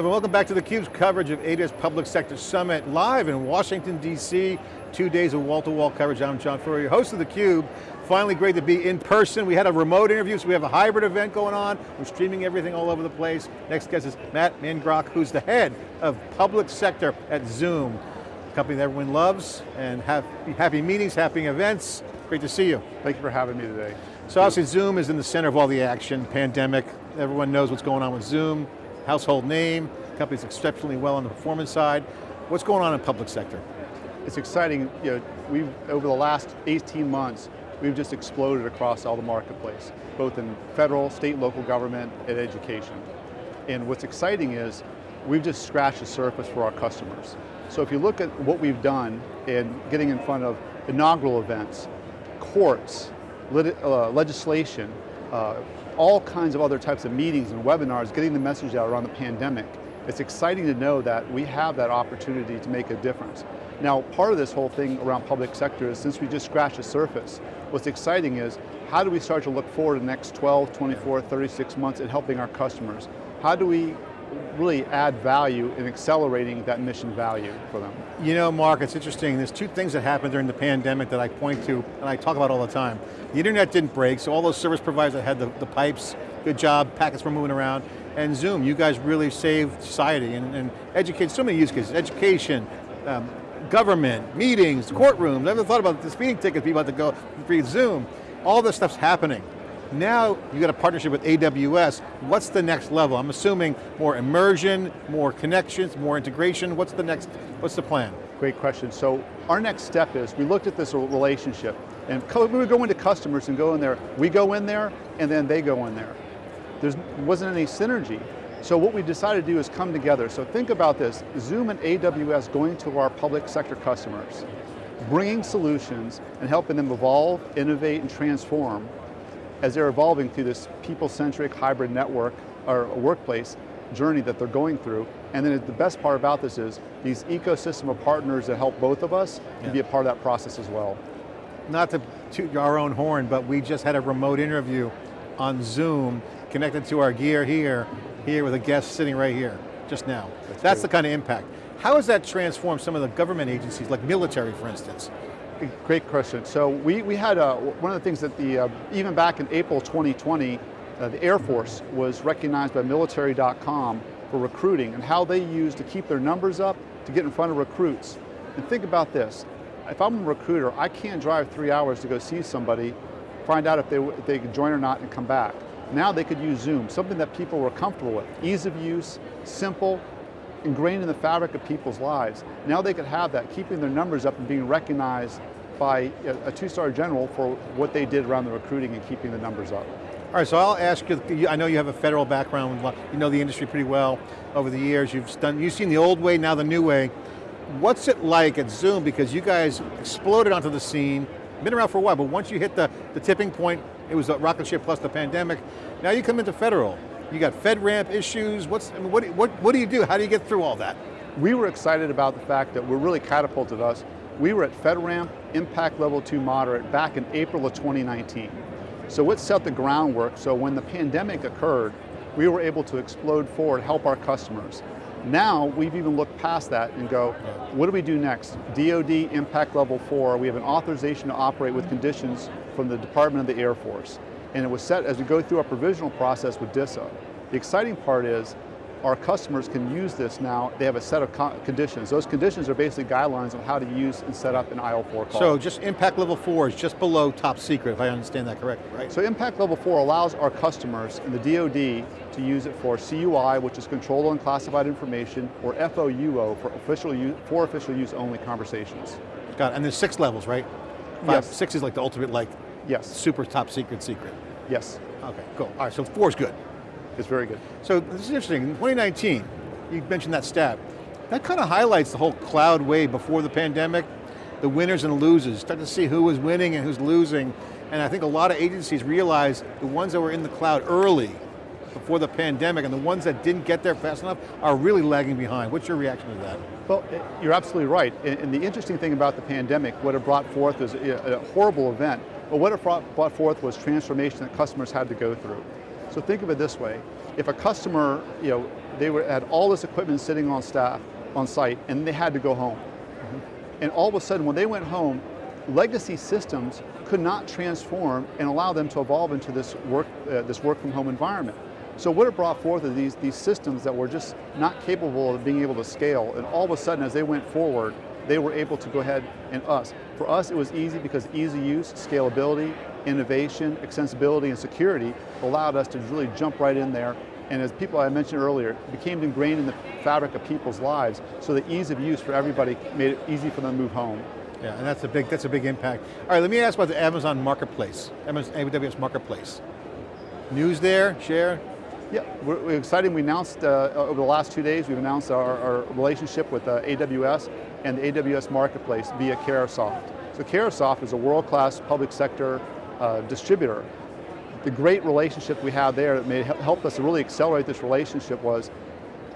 Everyone, welcome back to theCUBE's coverage of AWS Public Sector Summit, live in Washington, D.C. Two days of wall-to-wall -wall coverage. I'm John Furrier, host of theCUBE. Finally great to be in person. We had a remote interview, so we have a hybrid event going on. We're streaming everything all over the place. Next guest is Matt Mandrock, who's the head of public sector at Zoom, a company that everyone loves, and have happy meetings, happy events. Great to see you. Thank you for having me today. So obviously Zoom is in the center of all the action, pandemic, everyone knows what's going on with Zoom household name, company's exceptionally well on the performance side. What's going on in public sector? It's exciting, you know, we've, over the last 18 months, we've just exploded across all the marketplace, both in federal, state, local government, and education. And what's exciting is, we've just scratched the surface for our customers. So if you look at what we've done in getting in front of inaugural events, courts, uh, legislation, uh, all kinds of other types of meetings and webinars, getting the message out around the pandemic. It's exciting to know that we have that opportunity to make a difference. Now, part of this whole thing around public sector is since we just scratched the surface, what's exciting is how do we start to look forward to the next 12, 24, 36 months in helping our customers? How do we really add value in accelerating that mission value for them. You know, Mark, it's interesting. There's two things that happened during the pandemic that I point to and I talk about all the time. The internet didn't break, so all those service providers that had the, the pipes, good job, packets were moving around, and Zoom, you guys really saved society and, and educated so many use cases, education, um, government, meetings, courtrooms, I never thought about the speeding tickets people had to go through Zoom. All this stuff's happening. Now you got a partnership with AWS. What's the next level? I'm assuming more immersion, more connections, more integration. What's the next, what's the plan? Great question. So our next step is, we looked at this relationship and we would go into customers and go in there. We go in there and then they go in there. There wasn't any synergy. So what we decided to do is come together. So think about this, Zoom and AWS going to our public sector customers, bringing solutions and helping them evolve, innovate, and transform as they're evolving through this people-centric hybrid network or workplace journey that they're going through. And then the best part about this is these ecosystem of partners that help both of us yeah. to be a part of that process as well. Not to toot our own horn, but we just had a remote interview on Zoom connected to our gear here, here with a guest sitting right here, just now. That's, That's the kind of impact. How has that transformed some of the government agencies, like military for instance? Great question. So we, we had, a, one of the things that the, uh, even back in April 2020, uh, the Air Force was recognized by military.com for recruiting and how they use to keep their numbers up to get in front of recruits. And think about this, if I'm a recruiter, I can't drive three hours to go see somebody, find out if they, if they can join or not and come back. Now they could use Zoom, something that people were comfortable with. Ease of use, simple, ingrained in the fabric of people's lives. Now they could have that, keeping their numbers up and being recognized by a two-star general for what they did around the recruiting and keeping the numbers up. All right, so I'll ask you, I know you have a federal background, you know the industry pretty well over the years, you've done, you've seen the old way, now the new way. What's it like at Zoom, because you guys exploded onto the scene, been around for a while, but once you hit the, the tipping point, it was a rocket ship plus the pandemic, now you come into federal. You got FedRAMP issues, what's, I mean, what, what, what do you do? How do you get through all that? We were excited about the fact that we're really catapulted us. We were at FedRAMP impact level two moderate back in April of 2019. So what set the groundwork, so when the pandemic occurred, we were able to explode forward, help our customers. Now, we've even looked past that and go, what do we do next? DoD impact level four, we have an authorization to operate with conditions from the Department of the Air Force. And it was set as we go through our provisional process with DISA. The exciting part is, our customers can use this now, they have a set of conditions. Those conditions are basically guidelines on how to use and set up an IL4 call. So just impact level four is just below top secret, if I understand that correctly, right? So impact level four allows our customers in the DoD to use it for CUI, which is controlled unclassified information, or FOUO, for official use, for official use only conversations. Got it, and there's six levels, right? Five, yes. Six is like the ultimate, like, yes. super top secret secret. Yes. Okay, cool. All right, so four is good. It's very good. So this is interesting, in 2019, you mentioned that stat, that kind of highlights the whole cloud wave before the pandemic, the winners and losers, start to see who was winning and who's losing, and I think a lot of agencies realize the ones that were in the cloud early, before the pandemic, and the ones that didn't get there fast enough are really lagging behind. What's your reaction to that? Well, eh, you're absolutely right. And the interesting thing about the pandemic, what it brought forth was eh, a horrible event, but what it brought forth was transformation that customers had to go through. So think of it this way, if a customer, you know, they were, had all this equipment sitting on staff, on site, and they had to go home. And all of a sudden, when they went home, legacy systems could not transform and allow them to evolve into this work, uh, this work from home environment. So what it brought forth are these, these systems that were just not capable of being able to scale, and all of a sudden as they went forward, they were able to go ahead and us. For us, it was easy because easy use, scalability, innovation, extensibility, and security allowed us to really jump right in there and as people I mentioned earlier, became ingrained in the fabric of people's lives, so the ease of use for everybody made it easy for them to move home. Yeah, and that's a big, that's a big impact. All right, let me ask about the Amazon Marketplace, Amazon AWS Marketplace. News there, share? Yeah, we're, we're excited. We announced uh, over the last two days, we've announced our, our relationship with uh, AWS and the AWS Marketplace via Carahsoft. So Carahsoft is a world-class public sector uh, distributor the great relationship we had there that made, helped us to really accelerate this relationship was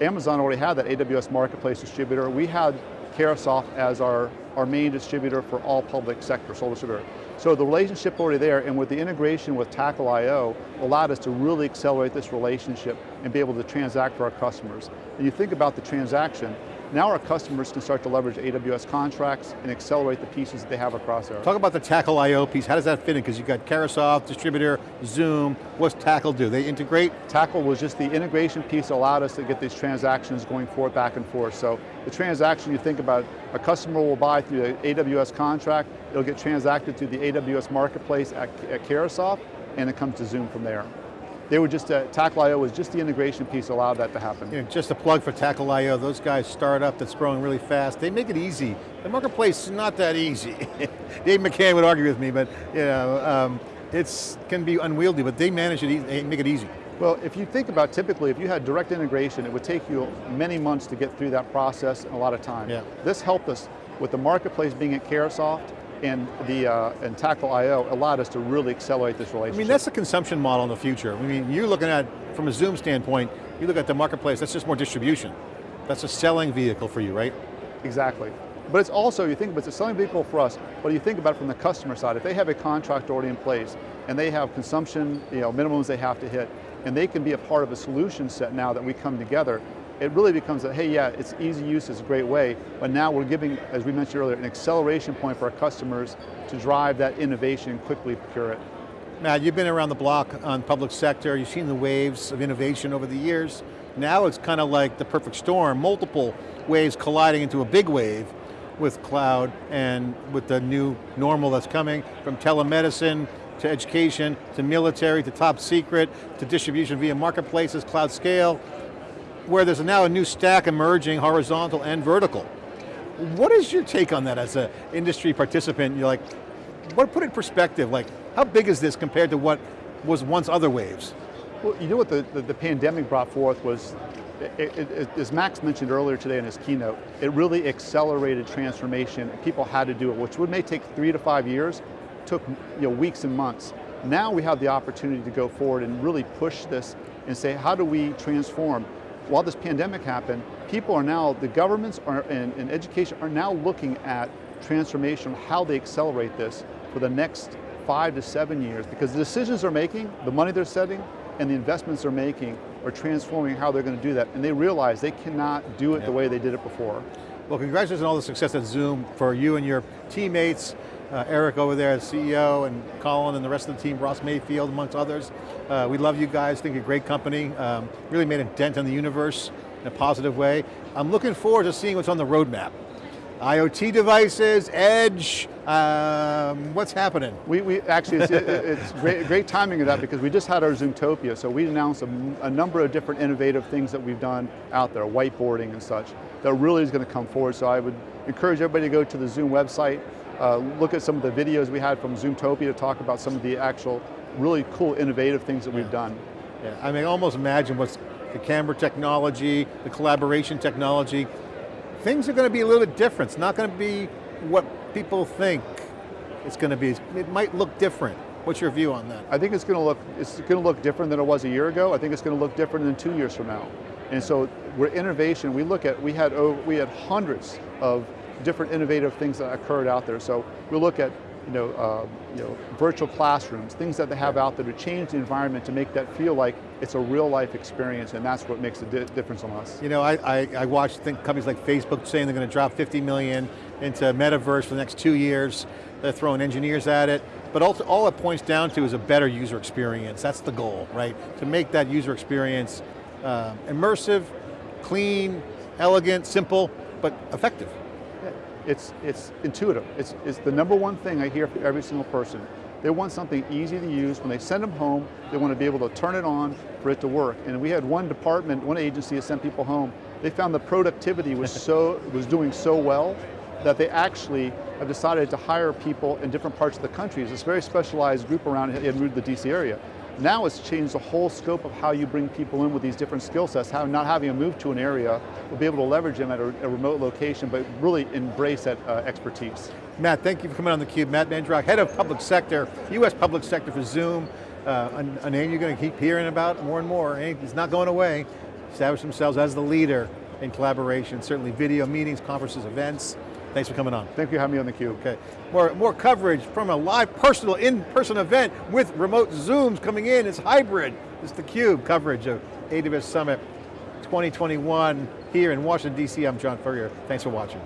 Amazon already had that AWS Marketplace distributor. We had Carahsoft as our, our main distributor for all public sector, sole distributor. So the relationship already there, and with the integration with Tackle.io, allowed us to really accelerate this relationship and be able to transact for our customers. And you think about the transaction, now our customers can start to leverage AWS contracts and accelerate the pieces that they have across there. Talk about the Tackle IO piece, how does that fit in? Because you've got Carahsoft, distributor, Zoom, what's Tackle do? They integrate? Tackle was just the integration piece that allowed us to get these transactions going forth, back and forth. So the transaction you think about, a customer will buy through the AWS contract, it'll get transacted through the AWS marketplace at, at and it comes to Zoom from there. They were just, uh, Tackle.io was just the integration piece allowed that to happen. You know, just a plug for Tackle.io, those guys start up that's growing really fast. They make it easy. The marketplace is not that easy. Dave McCann would argue with me, but you know, um, it's can be unwieldy, but they manage it, they make it easy. Well, if you think about typically, if you had direct integration, it would take you many months to get through that process and a lot of time. Yeah. This helped us with the marketplace being at Carahsoft, and the uh, and Tackle.io allowed us to really accelerate this relationship. I mean, that's the consumption model in the future. I mean, you're looking at, from a Zoom standpoint, you look at the marketplace, that's just more distribution. That's a selling vehicle for you, right? Exactly. But it's also, you think, but it's a selling vehicle for us, but you think about it from the customer side, if they have a contract already in place, and they have consumption, you know, minimums they have to hit, and they can be a part of a solution set now that we come together, it really becomes a, hey, yeah, it's easy use, it's a great way, but now we're giving, as we mentioned earlier, an acceleration point for our customers to drive that innovation and quickly procure it. Matt, you've been around the block on public sector, you've seen the waves of innovation over the years. Now it's kind of like the perfect storm, multiple waves colliding into a big wave with cloud and with the new normal that's coming from telemedicine to education, to military, to top secret, to distribution via marketplaces, cloud scale, where there's now a new stack emerging, horizontal and vertical. What is your take on that as an industry participant? You're like, what put it in perspective, like how big is this compared to what was once other waves? Well, you know what the, the, the pandemic brought forth was, it, it, it, as Max mentioned earlier today in his keynote, it really accelerated transformation. People had to do it, which would may take three to five years, took you know, weeks and months. Now we have the opportunity to go forward and really push this and say, how do we transform? While this pandemic happened, people are now, the governments are, and, and education are now looking at transformation, how they accelerate this for the next five to seven years, because the decisions they're making, the money they're setting, and the investments they're making are transforming how they're going to do that, and they realize they cannot do it the way they did it before. Well, congratulations on all the success at Zoom for you and your teammates, uh, Eric over there, as CEO, and Colin and the rest of the team, Ross Mayfield, amongst others. Uh, we love you guys, think you're a great company. Um, really made a dent in the universe in a positive way. I'm looking forward to seeing what's on the roadmap. IoT devices, edge, um, what's happening? We, we actually, it's, it's great, great, timing of that because we just had our Zoomtopia, so we announced a, a, number of different innovative things that we've done out there, whiteboarding and such, that really is going to come forward. So I would encourage everybody to go to the Zoom website, uh, look at some of the videos we had from Zoomtopia to talk about some of the actual really cool, innovative things that yeah. we've done. Yeah, I mean, almost imagine what's the camera technology, the collaboration technology, things are going to be a little bit different. It's not going to be what people think it's going to be. It might look different. What's your view on that? I think it's going to look it's going to look different than it was a year ago. I think it's going to look different than two years from now. And so we're innovation. We look at we had over, we had hundreds of different innovative things that occurred out there. So we look at you know, uh, you know, virtual classrooms, things that they have out there to change the environment to make that feel like it's a real life experience and that's what makes a di difference on us. You know, I, I, I watch think companies like Facebook saying they're going to drop 50 million into metaverse for the next two years. They're throwing engineers at it. But all, all it points down to is a better user experience. That's the goal, right? To make that user experience uh, immersive, clean, elegant, simple, but effective. It's, it's intuitive. It's, it's the number one thing I hear from every single person. They want something easy to use. When they send them home, they want to be able to turn it on for it to work. And we had one department, one agency that sent people home. They found the productivity was, so, was doing so well that they actually have decided to hire people in different parts of the country. It's this very specialized group around in the DC area. Now it's changed the whole scope of how you bring people in with these different skill sets, how not having them move to an area, we'll be able to leverage them at a, a remote location, but really embrace that uh, expertise. Matt, thank you for coming on theCUBE. Matt Mandrock, Head of Public Sector, US Public Sector for Zoom. Uh, a name you're going to keep hearing about more and more. It's not going away. Establish themselves as the leader in collaboration, certainly video meetings, conferences, events. Thanks for coming on. Thank you for having me on theCUBE. Okay, more, more coverage from a live personal in-person event with remote Zooms coming in, it's hybrid. It's theCUBE coverage of AWS Summit 2021 here in Washington, D.C. I'm John Furrier, thanks for watching.